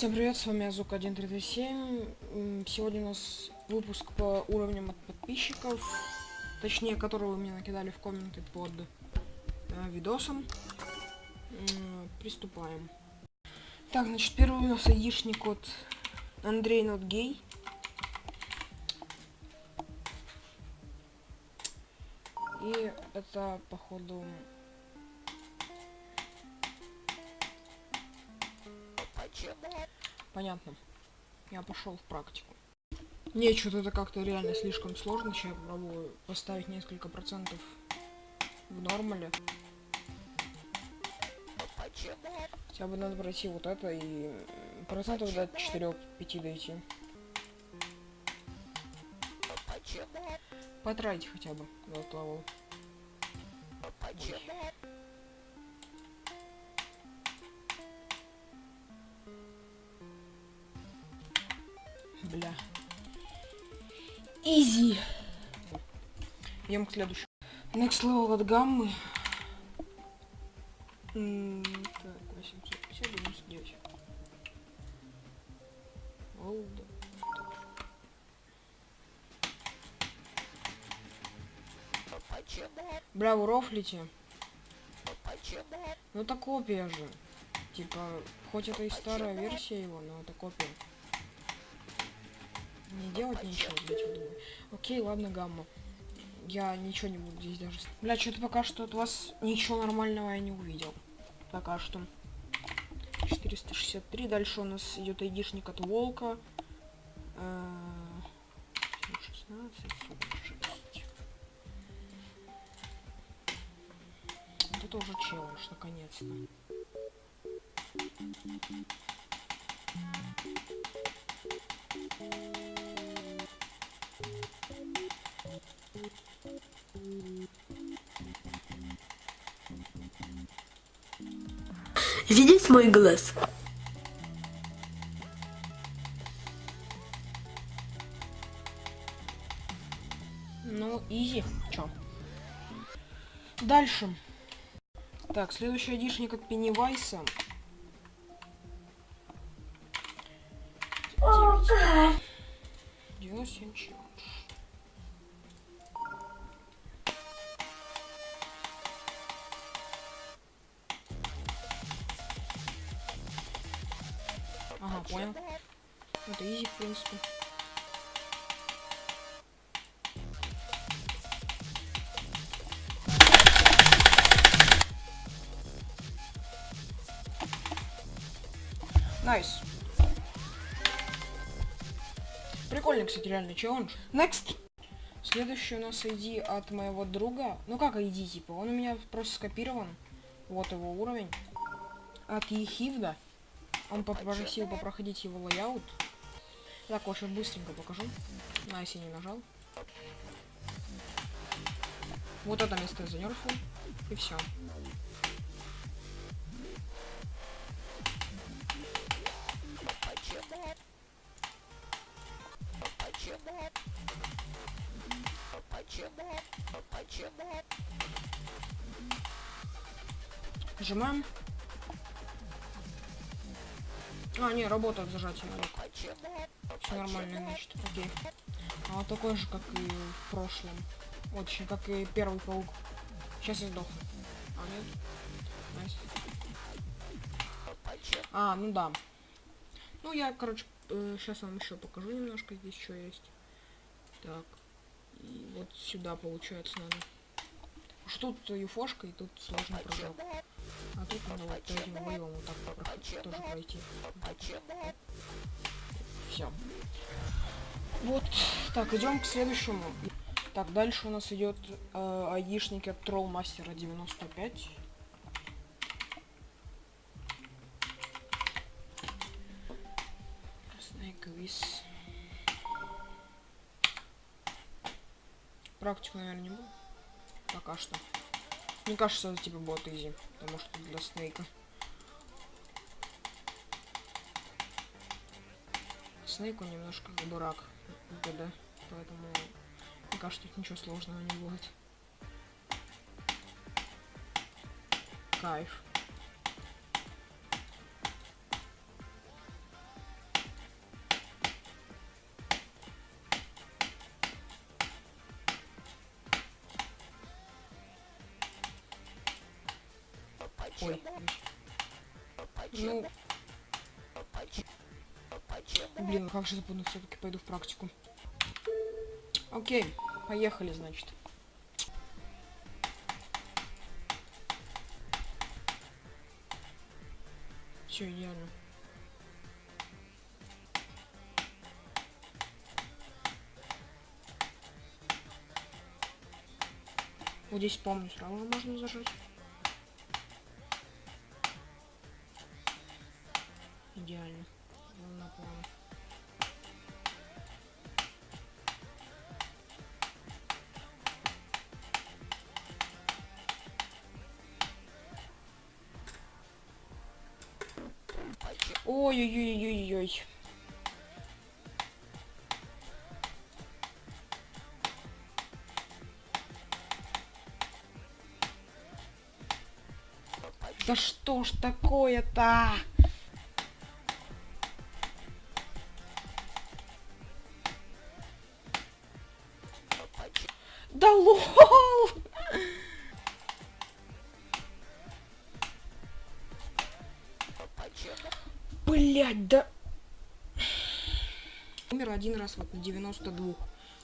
Всем привет, с вами Азук 1337. Сегодня у нас выпуск по уровням от подписчиков, точнее, которые вы мне накидали в комменты под э, видосом. М приступаем. Так, значит, первый у нас айдишник от Андрей Gay. И это, походу, Понятно. Я пошел в практику. Не, что-то это как-то реально слишком сложно. Сейчас я попробую поставить несколько процентов в нормале. Хотя бы надо пройти вот это и процентов до 4-5 дойти. Потратить хотя бы до того. Ой. Изи. Идем к следующему. Next level от гаммы. М -м так, 850, 99. Олда. Бля, вы рофлите. Ну это копия же. Типа, хоть это и старая версия его, но это копия. Не делать ничего, блять, я думаю. Окей, ладно, гамма. Я ничего не буду здесь даже... Бля, что-то пока что от вас ничего нормального я не увидел. Пока что. 463. Дальше у нас идет айдишник от волка. 16, 46. Это уже челлендж, наконец-то. Здесь мой глаз. Ну, изи. Чё? Дальше. Так, следующий адишник от Пеннивайса. 97 челлендж. Ага, понял. Это easy, в принципе. Nice. Прикольный, кстати, реальный челлендж. Next. Следующий у нас ID от моего друга. Ну как ID, типа, он у меня просто скопирован. Вот его уровень. От Ехивда. Он попросил попроходить его лайаут. Так, сейчас быстренько покажу. На, если не нажал. Вот это место занерфил. И все. Нажимаем. А, не, работает зажатие рук. Все нормально, значит, окей. А вот такой же, как и в прошлом. Очень, как и первый паук. Сейчас я сдох. А, нет? Nice. А, ну да. Ну, я, короче, э, сейчас вам еще покажу немножко. Здесь что есть. Так. И вот сюда, получается, надо. Что тут юфошка, и тут сложно прыжок. А тут надо вот этим воевом вот так тоже пройти. Все. Вот. Так, идем к следующему. Так, дальше у нас идет э, айдишник от Мастера 95. Практику, наверное, не буду. Пока что. Мне кажется, это типа бот изи, потому что для Снейка. Снейк он немножко дурак в ГД, поэтому мне кажется, тут ничего сложного не будет. Кайф. Ну... Блин, ну как же запомнил, все-таки пойду в практику. Окей, поехали, значит. Все идеально. Вот здесь помню, сразу можно зажать. Ой-ой-ой-ой-ой. Да что ж такое-то? Блять, да... Умер один раз вот на 92,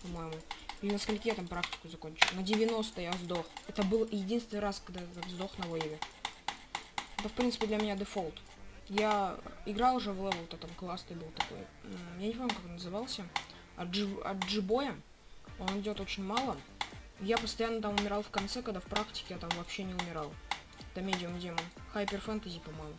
по-моему. Или на скольки я там практику закончил? На 90 я сдох. Это был единственный раз, когда я сдох на вейве. Это, в принципе, для меня дефолт. Я играл уже в левел-то, там классный был такой. Я не помню, как он назывался. От, джи... от джибоя. Он идет очень мало. Я постоянно там умирал в конце, когда в практике я там вообще не умирал. Это медиум демон. Хайпер фэнтези, по-моему.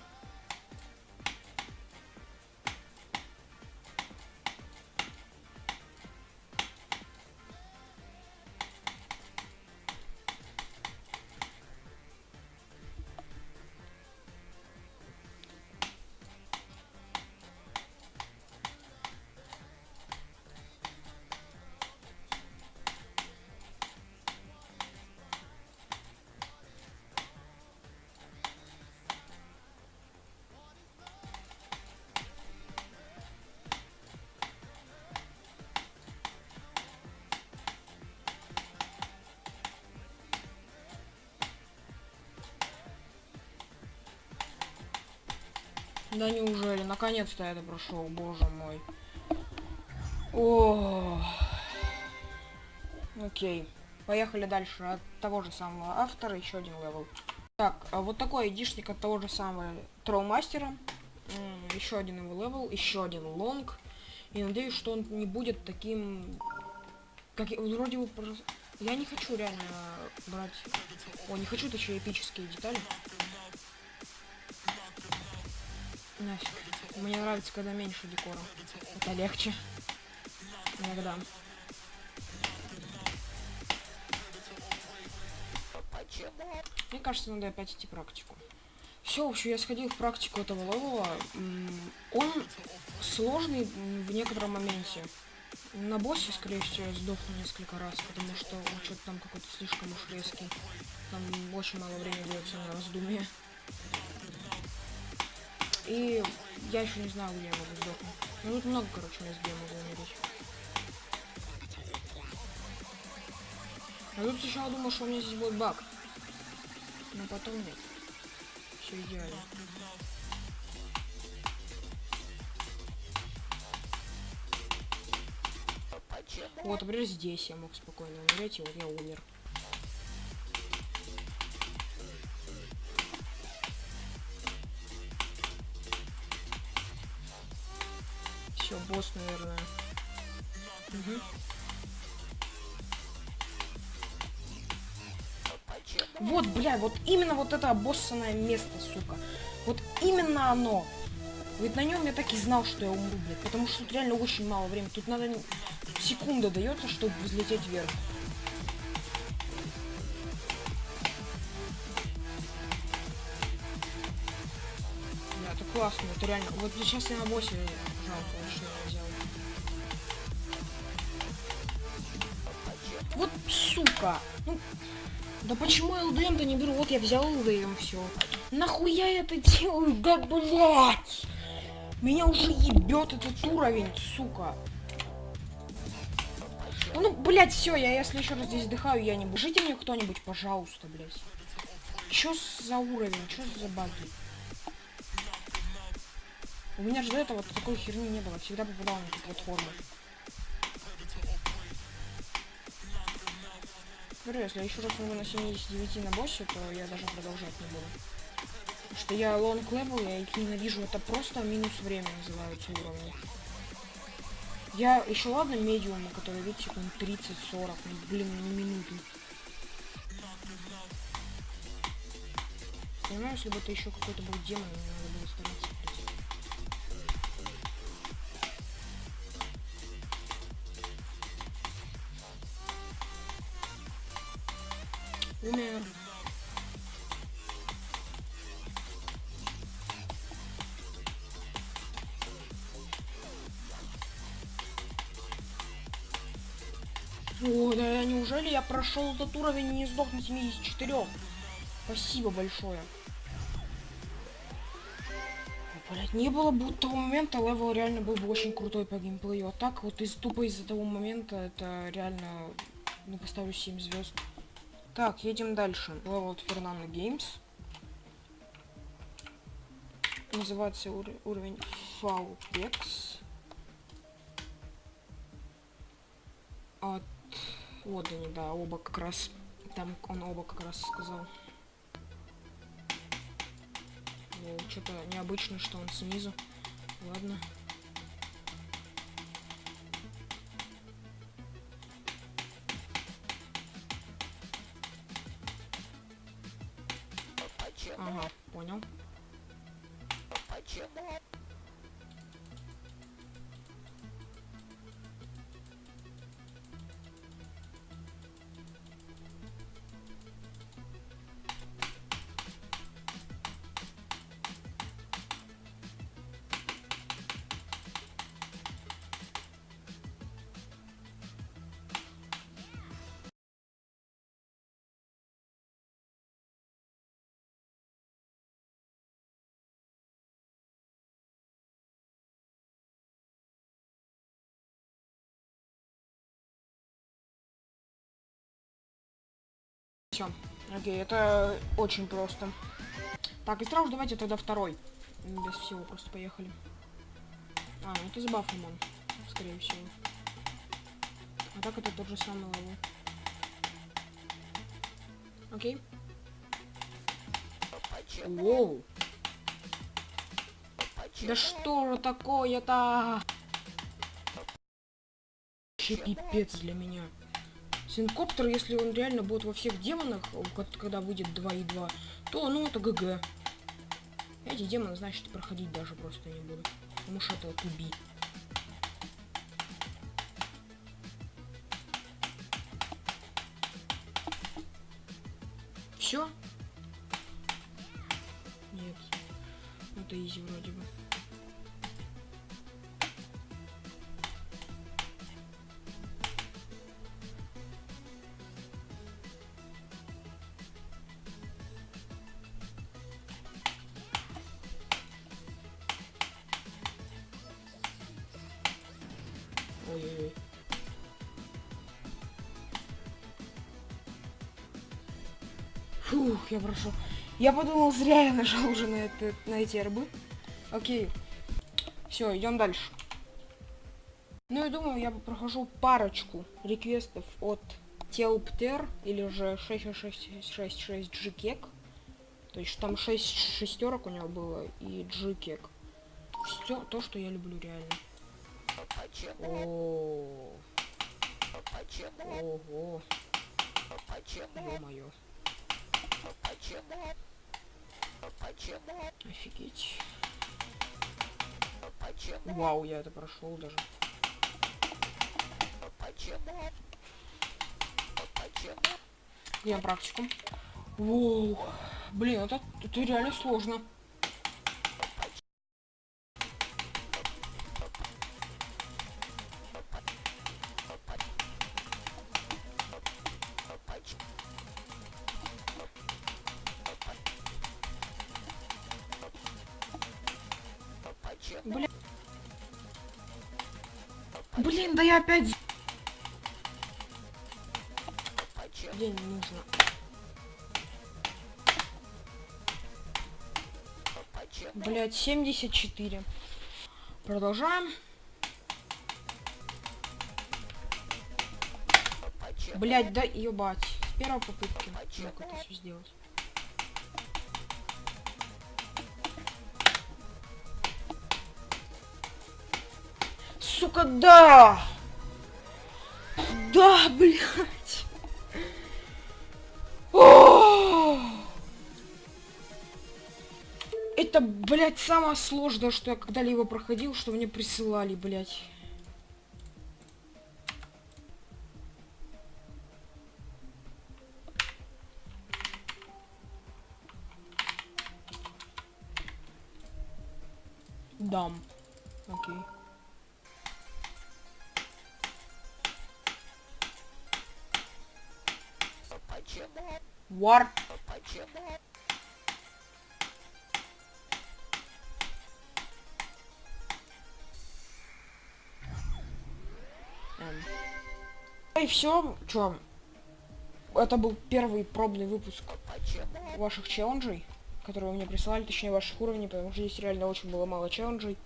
Да неужели? Наконец-то это прошел, боже мой. О. Окей. Поехали дальше. От того же самого автора еще один level. Так, а вот такой айдишник от того же самого Троумастера. Еще один его level, еще один long. И надеюсь, что он не будет таким... Как вроде бы... Я не хочу реально брать... О, не хочу точнее эпические детали. Нафиг. Мне нравится, когда меньше декора. Это легче. Иногда. Мне кажется, надо опять идти практику. Все, в общем, я сходил в практику этого левела. Он сложный в некотором моменте. На боссе, скорее всего, я сдохну несколько раз, потому что он что-то там какой-то слишком уж резкий. Там очень мало времени дается на раздумье. И я еще не знаю, где я могу сдохнуть. Ну тут много, короче, мест, где я могу умереть. А тут сначала думал, что у меня здесь будет баг. Но потом нет. Все идеально. Вот, например, здесь я мог спокойно умереть, и вот я умер. Все, босс, наверное. Угу. Вот, бля, вот именно вот это обоссанное место, сука. Вот именно оно. Ведь на нем я так и знал, что я умру, блядь. Потому что тут реально очень мало времени. Тут надо... Секунда дается, чтобы взлететь вверх. Да, это классно, это реально. Вот сейчас я на боссе я взял. Вот сука! Ну, да почему я ЛДМ-то не беру? Вот я взял ЛДМ, все. Нахуя я это делаю? Да блять! Меня уже ебет этот уровень, сука. Ну, блять, все, я если еще раз здесь дыхаю, я не буду. Жите мне кто-нибудь, пожалуйста, блять. Чё за уровень? Чё за баги? У меня же до этого такой херни не было. Всегда попадал на эту платформу. Говорю, если я еще раз умру на 79 на боссе, то я даже продолжать не буду. Потому что я long level, я их ненавижу. Это просто минус время называются уровни. Я еще ладно медиумы, которые, видите, секунд 30-40, ну, блин, не минуту. Понимаю, если бы это еще какой-то был демон, Умер. О, да неужели я прошел этот уровень и не сдох на 74? Спасибо большое. Блять, не было бы того момента, level реально был бы очень крутой по геймплею. А так вот из тупо из-за того момента это реально, ну, поставлю 7 звезд. Так, едем дальше. От Фернандо Геймс. Называется ур уровень Falpex. От... Они, да, оба как раз. Там он оба как раз сказал. Что-то необычно, что он снизу. Ладно. Ага, понял. Все. Окей, это очень просто. Так, и сразу давайте тогда второй. Без всего, просто поехали. А, ну это с бафом он, скорее всего. А так это тот же самый level. Окей. Воу. Да что же такое-то? Вообще пипец для меня. Синкоптер, если он реально будет во всех демонах, когда выйдет 2.2, то ну это ГГ. Эти демоны, значит, проходить даже просто не буду. Потому что это туби. Все? Нет. Это изи вроде бы. Фух, я прошу. Я подумал, зря я нажал уже на, это, на эти рбы. Окей. Все, идем дальше. Ну, я думаю, я прохожу парочку реквестов от Телптер, или же 6666 Джикек. То есть там 6 шестерок у него было, и Джикек. Все то, что я люблю реально. О. Ого. Ё-моё. Офигеть. Вау, я это прошел даже. Делаем практику. Воу. Блин, это, это реально сложно. Опять... Где не нужно? Блять, 74. Продолжаем. Блять, да ебать. С первой попытки мог это все сделать. Сука, да! Да, блядь! О! Это, блядь, самое сложное, что я когда-либо проходил, что мне присылали, блядь. Дам. War. И все, чё? Это был первый пробный выпуск ваших челленджей, которые вы мне присылали, точнее ваших уровней, потому что здесь реально очень было мало челленджей.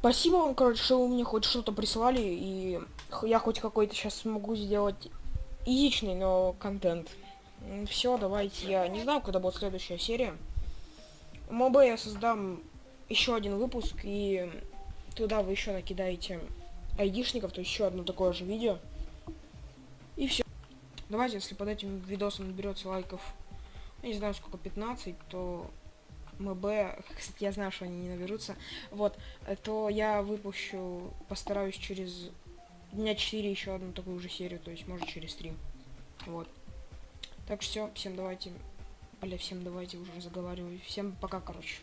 Спасибо вам, короче, что вы мне хоть что-то прислали, и я хоть какой-то сейчас смогу сделать изичный, но контент. Все, давайте. Я не знаю, когда будет следующая серия. МОБ я создам еще один выпуск, и туда вы еще накидаете айдишников, то еще одно такое же видео. И все. Давайте, если под этим видосом наберется лайков, не знаю сколько, 15, то МБ, кстати, я знаю, что они не наберутся, вот, то я выпущу, постараюсь через дня 4 еще одну такую же серию, то есть может через 3. Вот. Так что все, всем давайте, бля, всем давайте уже разговариваю. Всем пока, короче.